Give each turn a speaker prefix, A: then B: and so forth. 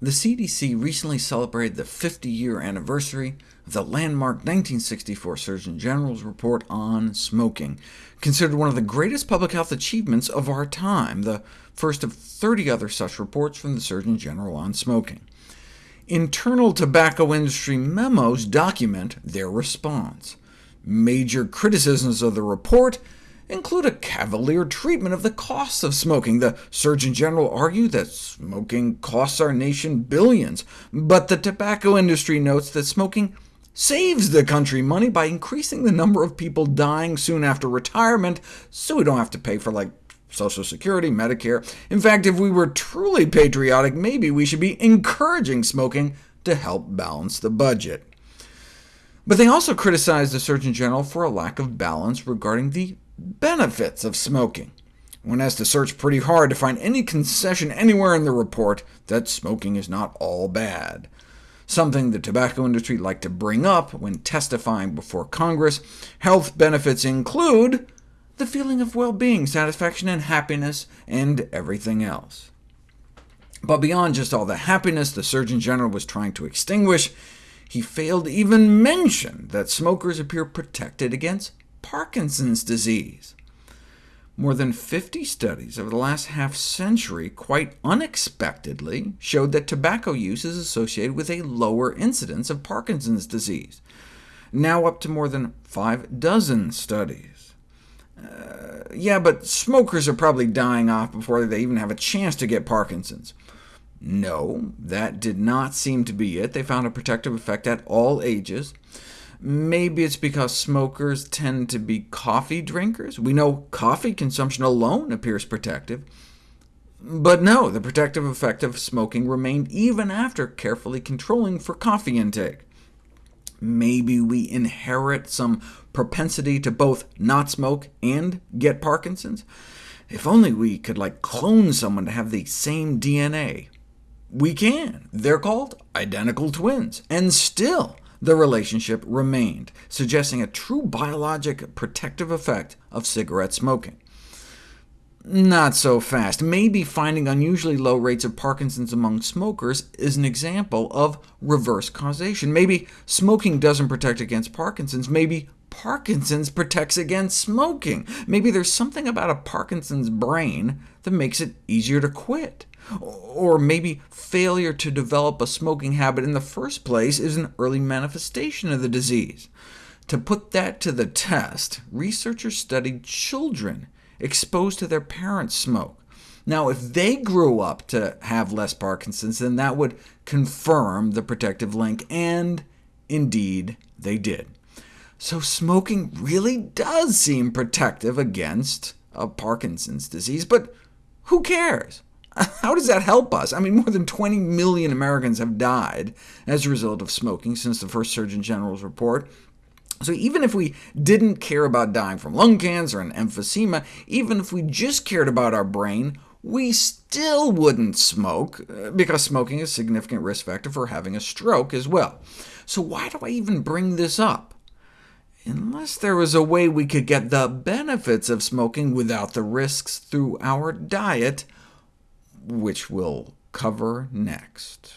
A: The CDC recently celebrated the 50-year anniversary of the landmark 1964 Surgeon General's report on smoking, considered one of the greatest public health achievements of our time, the first of 30 other such reports from the Surgeon General on smoking. Internal tobacco industry memos document their response. Major criticisms of the report include a cavalier treatment of the costs of smoking. The Surgeon General argued that smoking costs our nation billions, but the tobacco industry notes that smoking saves the country money by increasing the number of people dying soon after retirement, so we don't have to pay for like Social Security, Medicare. In fact, if we were truly patriotic, maybe we should be encouraging smoking to help balance the budget. But they also criticized the Surgeon General for a lack of balance regarding the benefits of smoking. One has to search pretty hard to find any concession anywhere in the report that smoking is not all bad. Something the tobacco industry liked to bring up when testifying before Congress. Health benefits include the feeling of well-being, satisfaction, and happiness, and everything else. But beyond just all the happiness the Surgeon General was trying to extinguish, he failed to even mention that smokers appear protected against Parkinson's disease. More than 50 studies over the last half-century quite unexpectedly showed that tobacco use is associated with a lower incidence of Parkinson's disease, now up to more than five dozen studies. Uh, yeah, but smokers are probably dying off before they even have a chance to get Parkinson's. No, that did not seem to be it. They found a protective effect at all ages. Maybe it's because smokers tend to be coffee drinkers. We know coffee consumption alone appears protective. But no, the protective effect of smoking remained even after carefully controlling for coffee intake. Maybe we inherit some propensity to both not smoke and get Parkinson's? If only we could like clone someone to have the same DNA. We can. They're called identical twins, and still the relationship remained, suggesting a true biologic protective effect of cigarette smoking. Not so fast. Maybe finding unusually low rates of Parkinson's among smokers is an example of reverse causation. Maybe smoking doesn't protect against Parkinson's. Maybe Parkinson's protects against smoking. Maybe there's something about a Parkinson's brain that makes it easier to quit. Or maybe failure to develop a smoking habit in the first place is an early manifestation of the disease. To put that to the test, researchers studied children exposed to their parents' smoke. Now, if they grew up to have less Parkinson's, then that would confirm the protective link, and indeed they did. So smoking really does seem protective against a Parkinson's disease, but who cares? How does that help us? I mean, more than 20 million Americans have died as a result of smoking since the first Surgeon General's report. So even if we didn't care about dying from lung cancer and emphysema, even if we just cared about our brain, we still wouldn't smoke, uh, because smoking is a significant risk factor for having a stroke as well. So why do I even bring this up? Unless there was a way we could get the benefits of smoking without the risks through our diet, which we'll cover next.